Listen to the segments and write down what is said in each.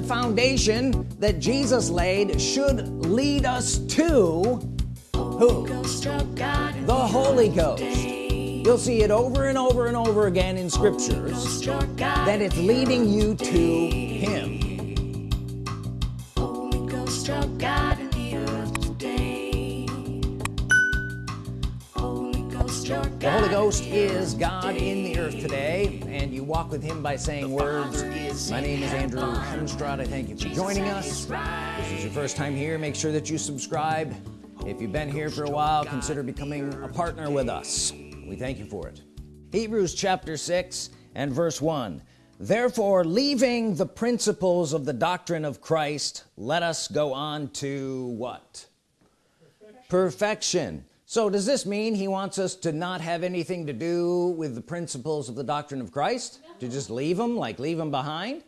the foundation that Jesus laid should lead us to who? The Holy Ghost. you'll see it over and over and over again in scriptures that it's leading you to him the Holy Ghost is God in the earth today and you walk with him by saying words. My name is Andrew Hunstrad I thank you for joining us. If this is your first time here make sure that you subscribe. If you've been here for a while consider becoming a partner with us. we thank you for it. Hebrews chapter 6 and verse 1 therefore leaving the principles of the doctrine of Christ let us go on to what? Perfection, perfection. So does this mean he wants us to not have anything to do with the principles of the doctrine of Christ no. to just leave them like leave them behind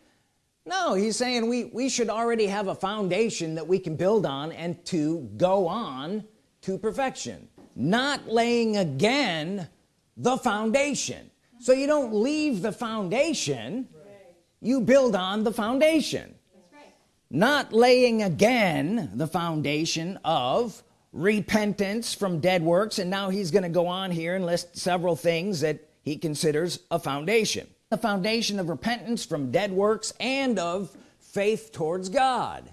no he's saying we we should already have a foundation that we can build on and to go on to perfection not laying again the foundation so you don't leave the foundation right. you build on the foundation right. not laying again the foundation of repentance from dead works and now he's going to go on here and list several things that he considers a foundation. The foundation of repentance from dead works and of faith towards God.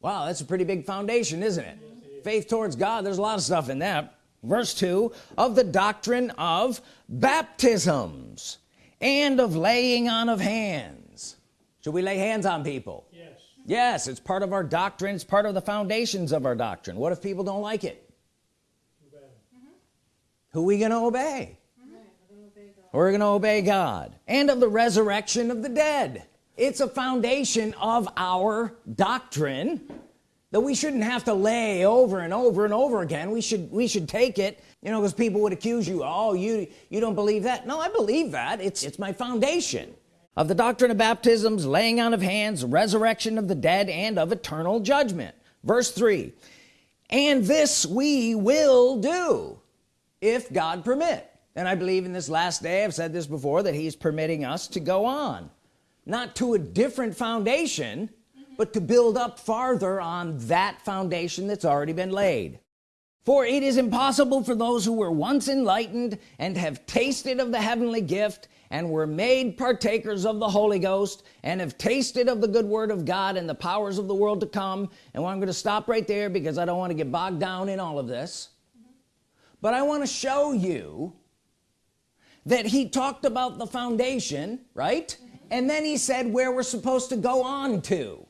Wow that's a pretty big foundation isn't it? Faith towards God there's a lot of stuff in that. Verse 2 of the doctrine of baptisms and of laying on of hands. Should we lay hands on people yes yes it's part of our doctrine. It's part of the foundations of our doctrine. What if people don't like it? Mm -hmm. who are we gonna obey? We're gonna obey God. And of the resurrection of the dead. It's a foundation of our doctrine that we shouldn't have to lay over and over and over again. We should we should take it you know because people would accuse you oh you you don't believe that. No I believe that. It's it's my foundation of the doctrine of baptisms laying on of hands resurrection of the dead and of eternal judgment. Verse 3 and this we will do if God permit. And I believe in this last day I've said this before that he's permitting us to go on not to a different foundation but to build up farther on that foundation that's already been laid for it is impossible for those who were once enlightened and have tasted of the heavenly gift and were made partakers of the Holy Ghost and have tasted of the good word of God and the powers of the world to come. And well, I'm going to stop right there because I don't want to get bogged down in all of this. But I want to show you that he talked about the foundation right? Mm -hmm. and then he said where we're supposed to go on to.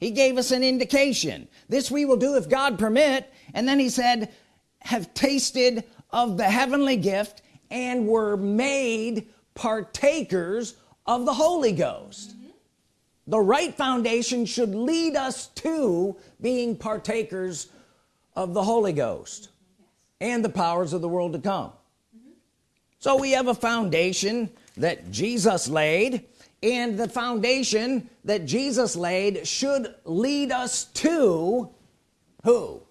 He gave us an indication. This we will do if God permit and then he said have tasted of the heavenly gift and were made partakers of the Holy Ghost mm -hmm. the right foundation should lead us to being partakers of the Holy Ghost yes. and the powers of the world to come mm -hmm. so we have a foundation that Jesus laid and the foundation that Jesus laid should lead us to who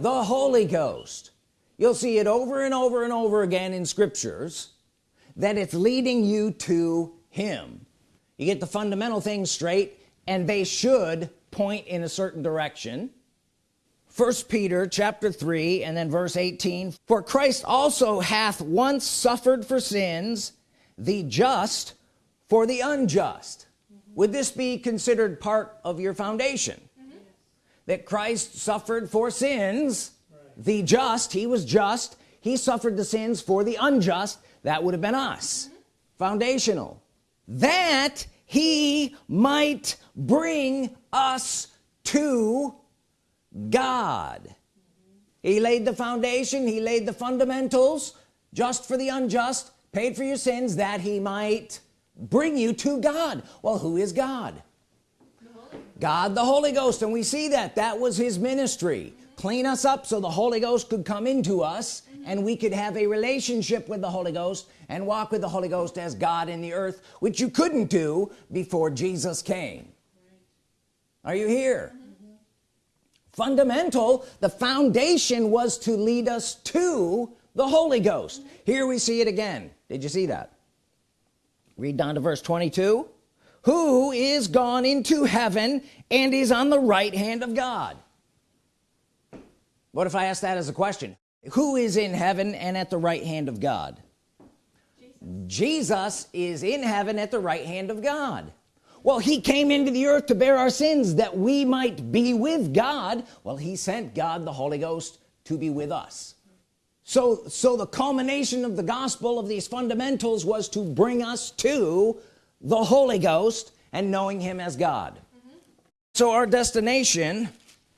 the Holy, Ghost. You'll see it over and over and over again in scriptures that it's leading you to him. You get the fundamental things straight and they should point in a certain direction. First Peter chapter 3 and then verse 18 for Christ also hath once suffered for sins the just for the unjust. Would this be considered part of your foundation. That Christ suffered for sins. Right. the just he was just he suffered the sins for the unjust. That would have been us. Mm -hmm. foundational. That he might bring us to God. He laid the foundation he laid the fundamentals just for the unjust paid for your sins that he might bring you to God. Well who is God God the Holy Ghost. And we see that that was his ministry. Clean us up so the Holy Ghost could come into us and we could have a relationship with the Holy Ghost and walk with the Holy Ghost as God in the earth which you couldn't do before Jesus came. Are you here? Fundamental the foundation was to lead us to the Holy Ghost. Here we see it again. Did you see that? Read down to verse 22 who is gone into heaven and is on the right hand of God? What if I ask that as a question? Who is in heaven and at the right hand of God? Jesus, Jesus is in heaven at the right hand of God. Well he came into the earth to bear our sins that we might be with God. Well he sent God the Holy Ghost to be with us. So so the culmination of the gospel of these fundamentals was to bring us to the Holy Ghost and knowing him as God mm -hmm. so our destination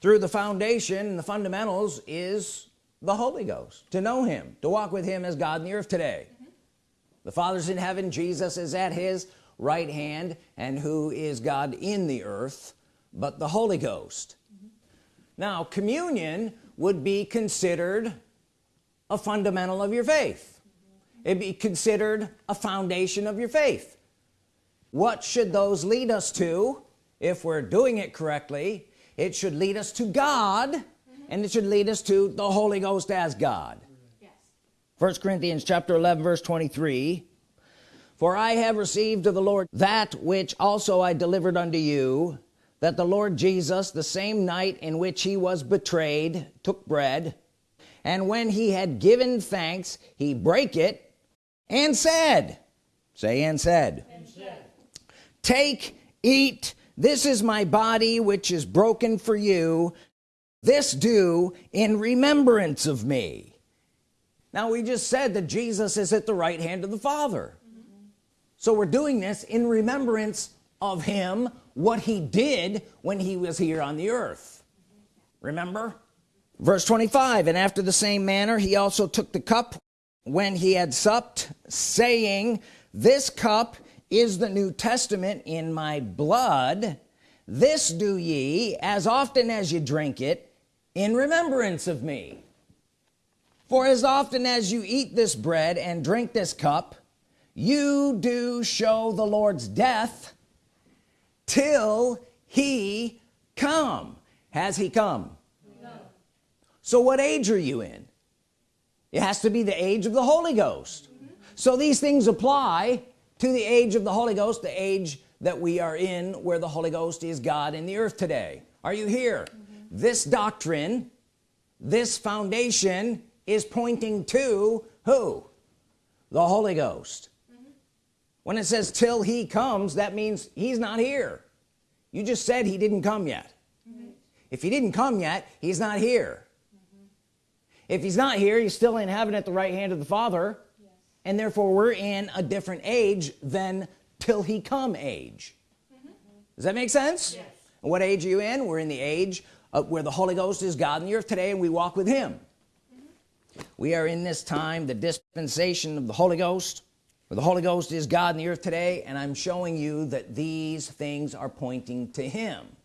through the foundation and the fundamentals is the Holy Ghost to know him to walk with him as God in the earth today the Father's in heaven Jesus is at his right hand and who is God in the earth but the Holy Ghost mm -hmm. now communion would be considered a fundamental of your faith it'd be considered a foundation of your faith what should those lead us to if we're doing it correctly it should lead us to God mm -hmm. and it should lead us to the Holy Ghost as God yes. first Corinthians chapter 11 verse 23 for I have received of the Lord that which also I delivered unto you that the Lord Jesus the same night in which he was betrayed took bread and when he had given thanks he brake it and said say and said, and said take eat this is my body which is broken for you. This do in remembrance of me. Now we just said that Jesus is at the right hand of the Father. Mm -hmm. so we're doing this in remembrance of him what he did when he was here on the earth. Remember? Verse 25 and after the same manner he also took the cup when he had supped saying this cup is the New Testament in my blood this do ye as often as you drink it in remembrance of me for as often as you eat this bread and drink this cup you do show the Lord's death till he come has he come no. so what age are you in it has to be the age of the Holy Ghost mm -hmm. so these things apply to the age of the Holy Ghost the age that we are in where the Holy Ghost is God in the earth today. Are you here? Mm -hmm. this doctrine this foundation is pointing to who? The Holy Ghost. Mm -hmm. when it says till he comes that means he's not here. You just said he didn't come yet. Mm -hmm. if he didn't come yet he's not here. If he's not here he's still in heaven at the right hand of the Father and therefore we're in a different age than till he come age mm -hmm. does that make sense yes. what age are you in we're in the age where the Holy Ghost is God in the earth today and we walk with him mm -hmm. we are in this time the dispensation of the Holy Ghost where the Holy Ghost is God in the earth today and I'm showing you that these things are pointing to him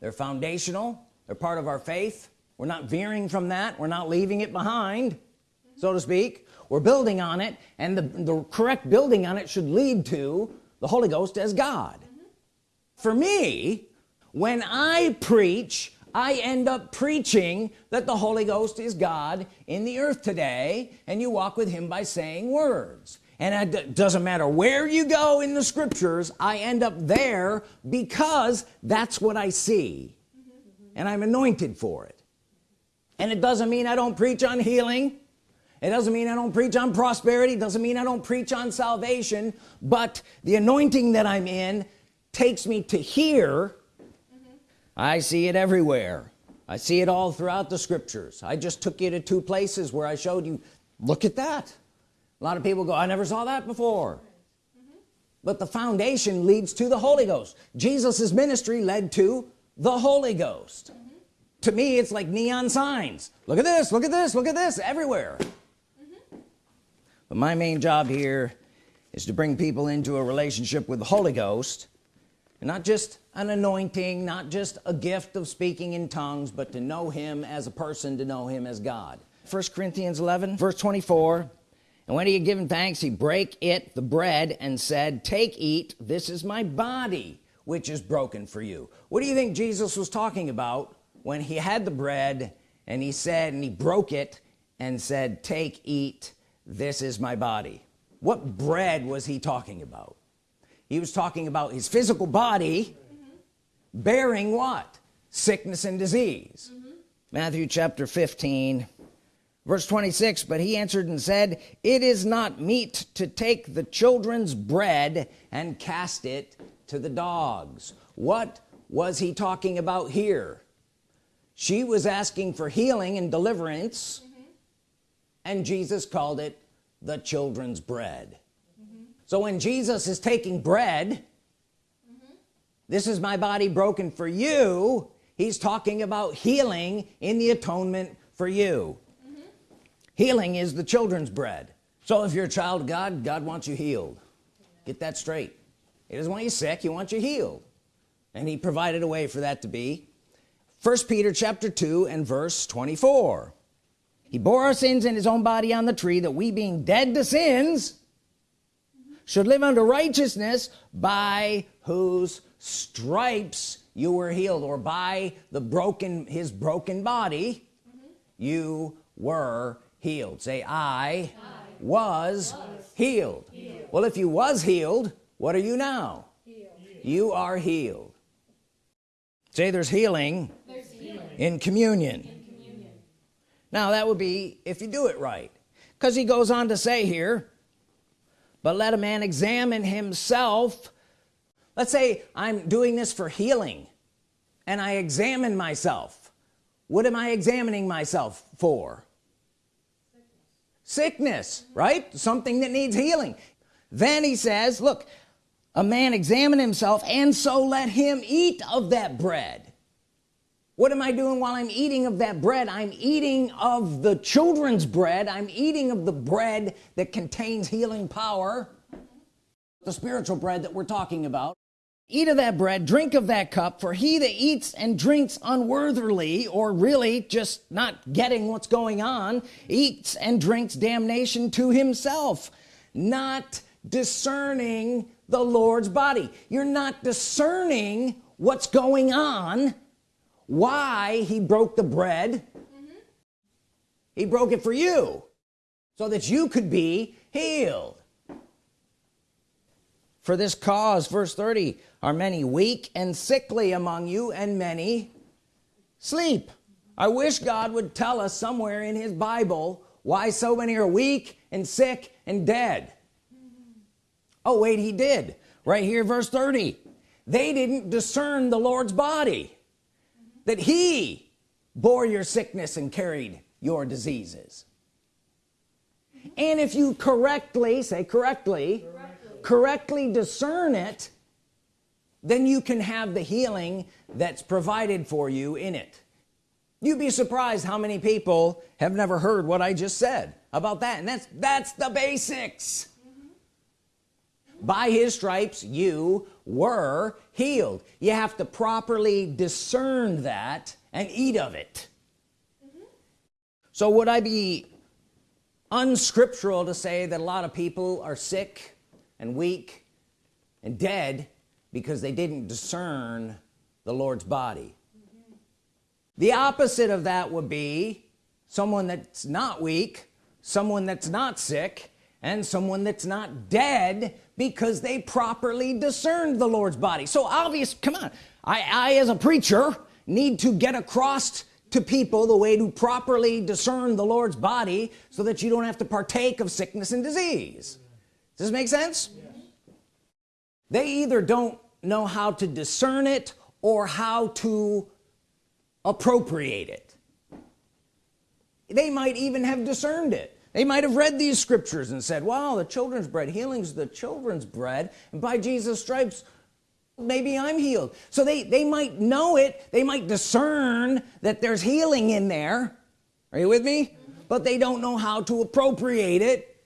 they're foundational they're part of our faith we're not veering from that we're not leaving it behind mm -hmm. so to speak we're building on it and the, the correct building on it should lead to the Holy Ghost as God. For me when I preach I end up preaching that the Holy Ghost is God in the earth today and you walk with him by saying words. And it doesn't matter where you go in the scriptures I end up there because that's what I see. And I'm anointed for it. And it doesn't mean I don't preach on healing it doesn't mean I don't preach on prosperity it doesn't mean I don't preach on salvation but the anointing that I'm in takes me to here. Mm -hmm. I see it everywhere. I see it all throughout the scriptures. I just took you to two places where I showed you. Look at that. A lot of people go I never saw that before. Mm -hmm. but the foundation leads to the Holy Ghost. Jesus's ministry led to the Holy Ghost. Mm -hmm. to me it's like neon signs. Look at this look at this look at this everywhere but my main job here is to bring people into a relationship with the Holy Ghost. Not just an anointing not just a gift of speaking in tongues but to know him as a person to know him as God. First Corinthians 11 verse 24 and when he had given thanks he brake it the bread and said take eat. This is my body which is broken for you. What do you think Jesus was talking about when he had the bread and he said and he broke it and said take eat this is my body what bread was he talking about he was talking about his physical body mm -hmm. bearing what sickness and disease mm -hmm. Matthew chapter 15 verse 26 but he answered and said it is not meet to take the children's bread and cast it to the dogs what was he talking about here she was asking for healing and deliverance. And Jesus called it the children's bread. Mm -hmm. so when Jesus is taking bread mm -hmm. this is my body broken for you he's talking about healing in the atonement for you. Healing is the children's bread. So if you're a child of God God wants you healed. Get that straight. He doesn't want you sick he wants you healed. And he provided a way for that to be. First Peter chapter 2 and verse 24 he bore our sins in his own body on the tree that we being dead to sins should live unto righteousness by whose stripes you were healed or by the broken his broken body mm -hmm. you were healed say I, I was, was healed. healed. well if you was healed what are you now healed. you are healed say there's healing, there's healing. In communion now that would be if you do it right. Because he goes on to say here but let a man examine himself. Let's say I'm doing this for healing and I examine myself. What am I examining myself for? Sickness right? Something that needs healing. Then he says look a man examine himself and so let him eat of that bread what am I doing while I'm eating of that bread? I'm eating of the children's bread. I'm eating of the bread that contains healing power. The spiritual bread that we're talking about. Eat of that bread drink of that cup for he that eats and drinks unworthily or really just not getting what's going on eats and drinks damnation to himself. Not discerning the Lord's body. You're not discerning what's going on why he broke the bread? He broke it for you so that you could be healed. For this cause verse 30 are many weak and sickly among you and many sleep. I wish God would tell us somewhere in his Bible why so many are weak and sick and dead. Oh wait he did. Right here verse 30 they didn't discern the Lord's body that he bore your sickness and carried your diseases. And if you correctly say correctly correctly discern it then you can have the healing that's provided for you in it. You'd be surprised how many people have never heard what I just said about that. And that's that's the basics. By his stripes you were healed you have to properly discern that and eat of it mm -hmm. so would I be unscriptural to say that a lot of people are sick and weak and dead because they didn't discern the Lord's body mm -hmm. the opposite of that would be someone that's not weak someone that's not sick and someone that's not dead because they properly discerned the Lord's body. So obvious come on. I, I as a preacher need to get across to people the way to properly discern the Lord's body so that you don't have to partake of sickness and disease. Does this make sense? They either don't know how to discern it or how to appropriate it. They might even have discerned it they might have read these scriptures and said wow the children's bread healing's the children's bread and by Jesus stripes maybe I'm healed so they they might know it they might discern that there's healing in there are you with me but they don't know how to appropriate it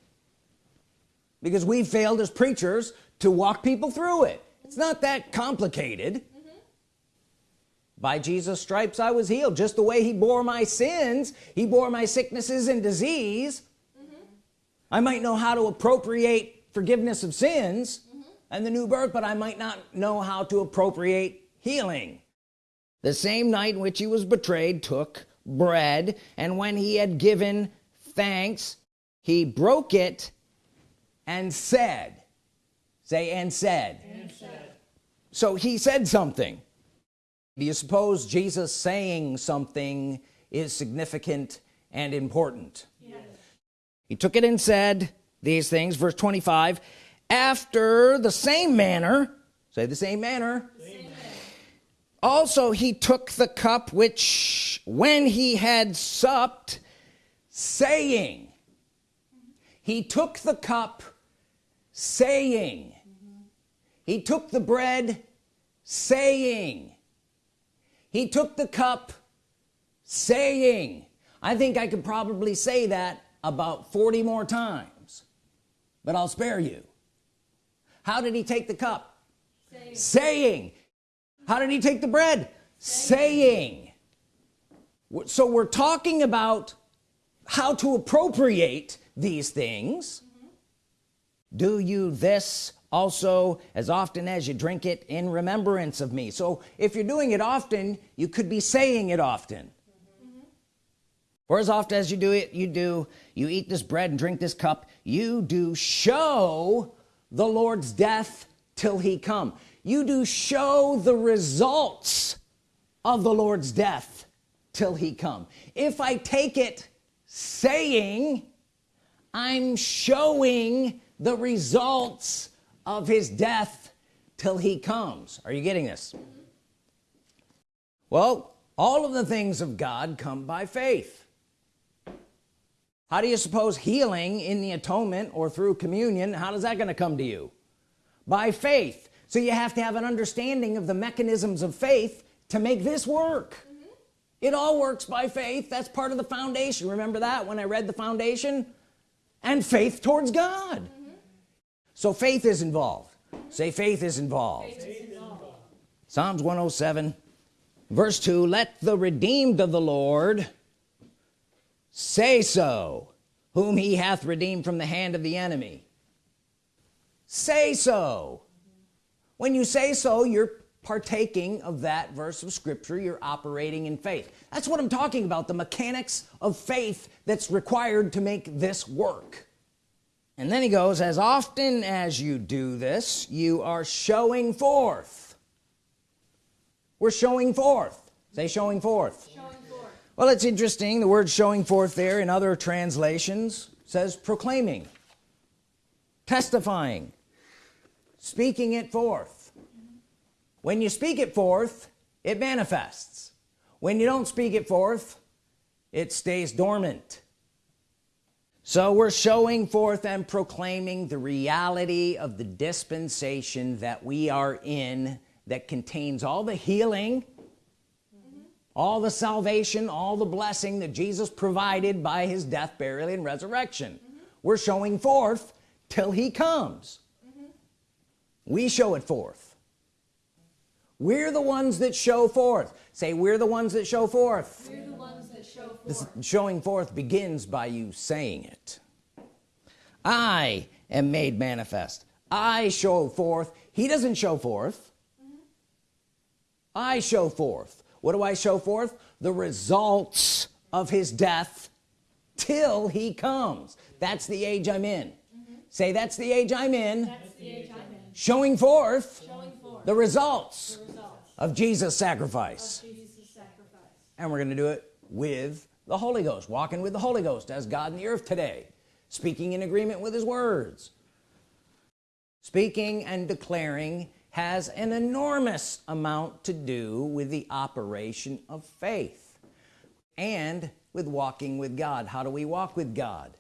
because we failed as preachers to walk people through it it's not that complicated mm -hmm. by Jesus stripes I was healed just the way he bore my sins he bore my sicknesses and disease. I might know how to appropriate forgiveness of sins mm -hmm. and the new birth but I might not know how to appropriate healing the same night in which he was betrayed took bread and when he had given thanks he broke it and said say and said. and said so he said something do you suppose Jesus saying something is significant and important. He took it and said these things verse 25 after the same manner say the same manner, also he took the cup which when he had supped saying he took the cup saying he took the bread saying he took the cup saying. I think I could probably say that about 40 more times but I'll spare you how did he take the cup saying, saying. how did he take the bread saying. saying so we're talking about how to appropriate these things mm -hmm. do you this also as often as you drink it in remembrance of me so if you're doing it often you could be saying it often. Or as often as you do it you do you eat this bread and drink this cup you do show the Lord's death till he come. You do show the results of the Lord's death till he come. If I take it saying I'm showing the results of his death till he comes. Are you getting this? Well all of the things of God come by faith how do you suppose healing in the atonement or through communion how does that going to come to you? By faith. So you have to have an understanding of the mechanisms of faith to make this work. Mm -hmm. it all works by faith. That's part of the foundation. Remember that when I read the foundation? And faith towards God. Mm -hmm. so faith is involved. Say faith is involved, faith is involved. Psalms 107 verse 2 let the redeemed of the Lord say so whom he hath redeemed from the hand of the enemy. Say so. When you say so you're partaking of that verse of scripture. You're operating in faith. That's what I'm talking about the mechanics of faith that's required to make this work. And then he goes as often as you do this you are showing forth. We're showing forth. Say showing forth. Well it's interesting. The word showing forth there in other translations says proclaiming testifying speaking it forth. When you speak it forth it manifests. When you don't speak it forth it stays dormant. So we're showing forth and proclaiming the reality of the dispensation that we are in that contains all the healing. All the salvation all the blessing that Jesus provided by his death burial and resurrection. Mm -hmm. we're showing forth till he comes. Mm -hmm. we show it forth. We're the ones that show forth. Say we're the ones that show forth. That show forth. this showing forth begins by you saying it. I am made manifest. I show forth. He doesn't show forth. Mm -hmm. I show forth what do I show forth? The results of his death till he comes. That's the age I'm in. Mm -hmm. say that's the age I'm in, age I'm in. Showing, forth showing forth the results, the results of Jesus sacrifice. of Jesus sacrifice. And we're gonna do it with the Holy Ghost walking with the Holy Ghost as God in the earth today. Speaking in agreement with his words. Speaking and declaring has an enormous amount to do with the operation of faith and with walking with God. How do we walk with God?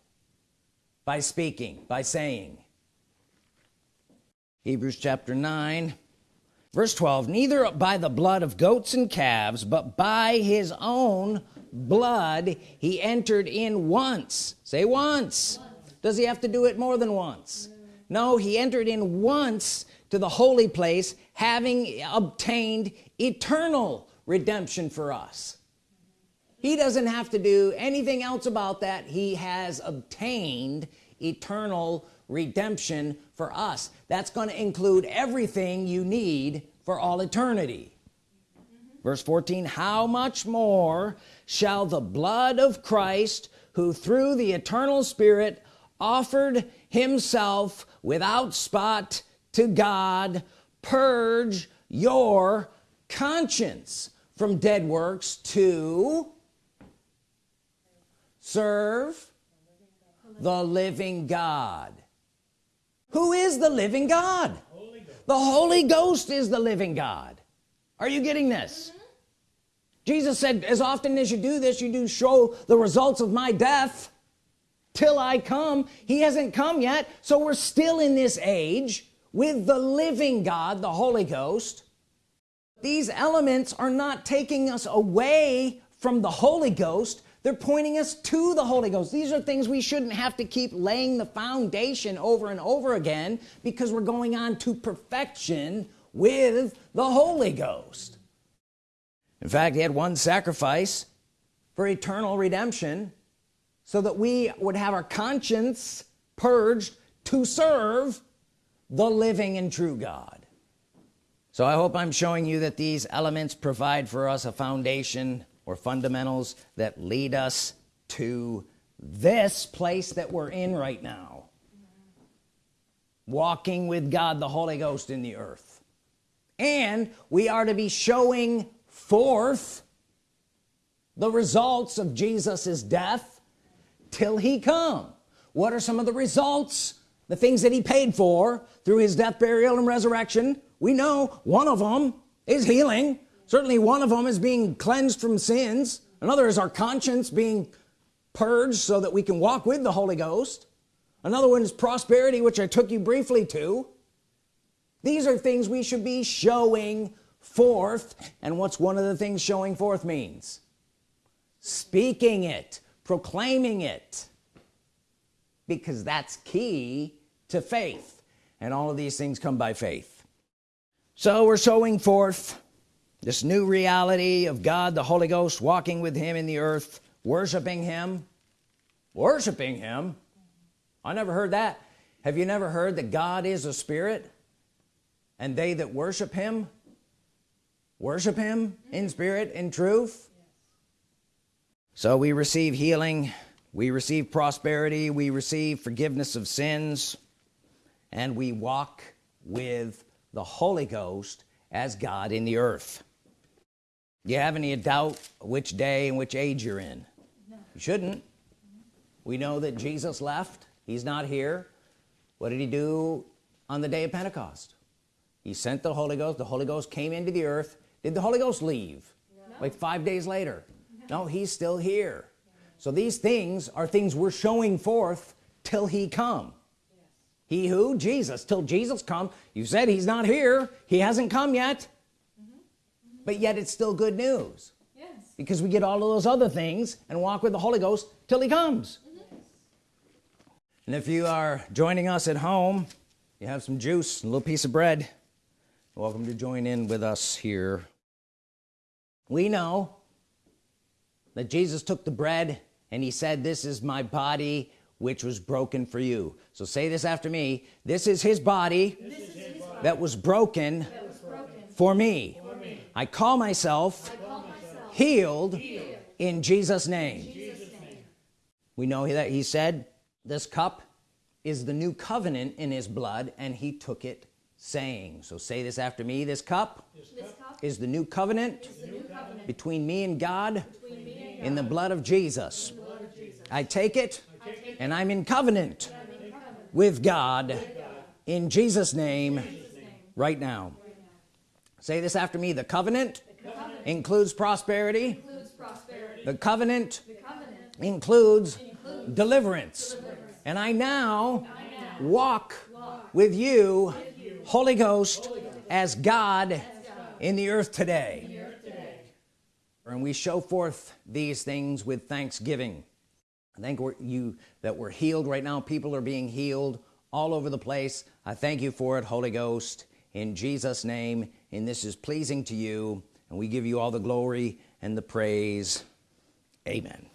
By speaking by saying. Hebrews chapter 9 verse 12 neither by the blood of goats and calves but by his own blood he entered in once. Say once, once. does he have to do it more than once no. he entered in once to the holy place having obtained eternal redemption for us. He doesn't have to do anything else about that. He has obtained eternal redemption for us. That's going to include everything you need for all eternity. Verse 14 how much more shall the blood of Christ who through the eternal spirit offered himself without spot to God purge your conscience from dead works to serve the living God. Who is the living God? Holy the Holy Ghost is the living God. Are you getting this? Mm -hmm. Jesus said as often as you do this you do show the results of my death till I come. He hasn't come yet. So we're still in this age with the living God the Holy Ghost. These elements are not taking us away from the Holy Ghost. They're pointing us to the Holy Ghost. These are things we shouldn't have to keep laying the foundation over and over again because we're going on to perfection with the Holy Ghost. In fact he had one sacrifice for eternal redemption so that we would have our conscience purged to serve the living and true God. So I hope I'm showing you that these elements provide for us a foundation or fundamentals that lead us to this place that we're in right now. Walking with God the Holy Ghost in the earth. And we are to be showing forth the results of Jesus's death till he come. What are some of the results? The things that he paid for through his death burial and resurrection. We know one of them is healing. Certainly one of them is being cleansed from sins. Another is our conscience being purged so that we can walk with the Holy Ghost. Another one is prosperity which I took you briefly to. These are things we should be showing forth. And what's one of the things showing forth means? Speaking it proclaiming it because that's key to faith. And all of these things come by faith. So we're showing forth this new reality of God the Holy Ghost walking with him in the earth worshiping him worshiping him. I never heard that. Have you never heard that God is a spirit and they that worship him worship him in spirit in truth so we receive healing we receive prosperity we receive forgiveness of sins and we walk with the Holy Ghost as God in the earth. Do you have any doubt which day and which age you're in? No. you shouldn't. We know that Jesus left. He's not here. What did he do on the day of Pentecost? He sent the Holy Ghost. The Holy Ghost came into the earth. Did the Holy Ghost leave? No. like five days later no. he's still here so these things are things we're showing forth till he come yes. he who Jesus till Jesus come you said he's not here he hasn't come yet but yet it's still good news yes. because we get all of those other things and walk with the Holy Ghost till he comes mm -hmm. and if you are joining us at home you have some juice a little piece of bread welcome to join in with us here we know that Jesus took the bread and he said this is my body which was broken for you so say this after me this is his body, is his body. that was broken, that was broken. for me I call myself, I call myself healed, healed, in Jesus name. Jesus name we know that he said this cup is the new covenant in his blood and he took it saying so say this after me this cup, this cup is the new covenant, the new covenant between me me and God in the blood of Jesus. I, take it, and I'm in covenant, with, God, in Jesus name, right now say this after me the covenant, includes, prosperity. the covenant, includes, deliverance. and I now, walk, with, you, Holy Ghost, as, God in the earth today. And we show forth these things with thanksgiving. I we're, you that we're healed right now. People are being healed all over the place. I thank you for it Holy Ghost. In Jesus name and this is pleasing to you and we give you all the glory and the praise. Amen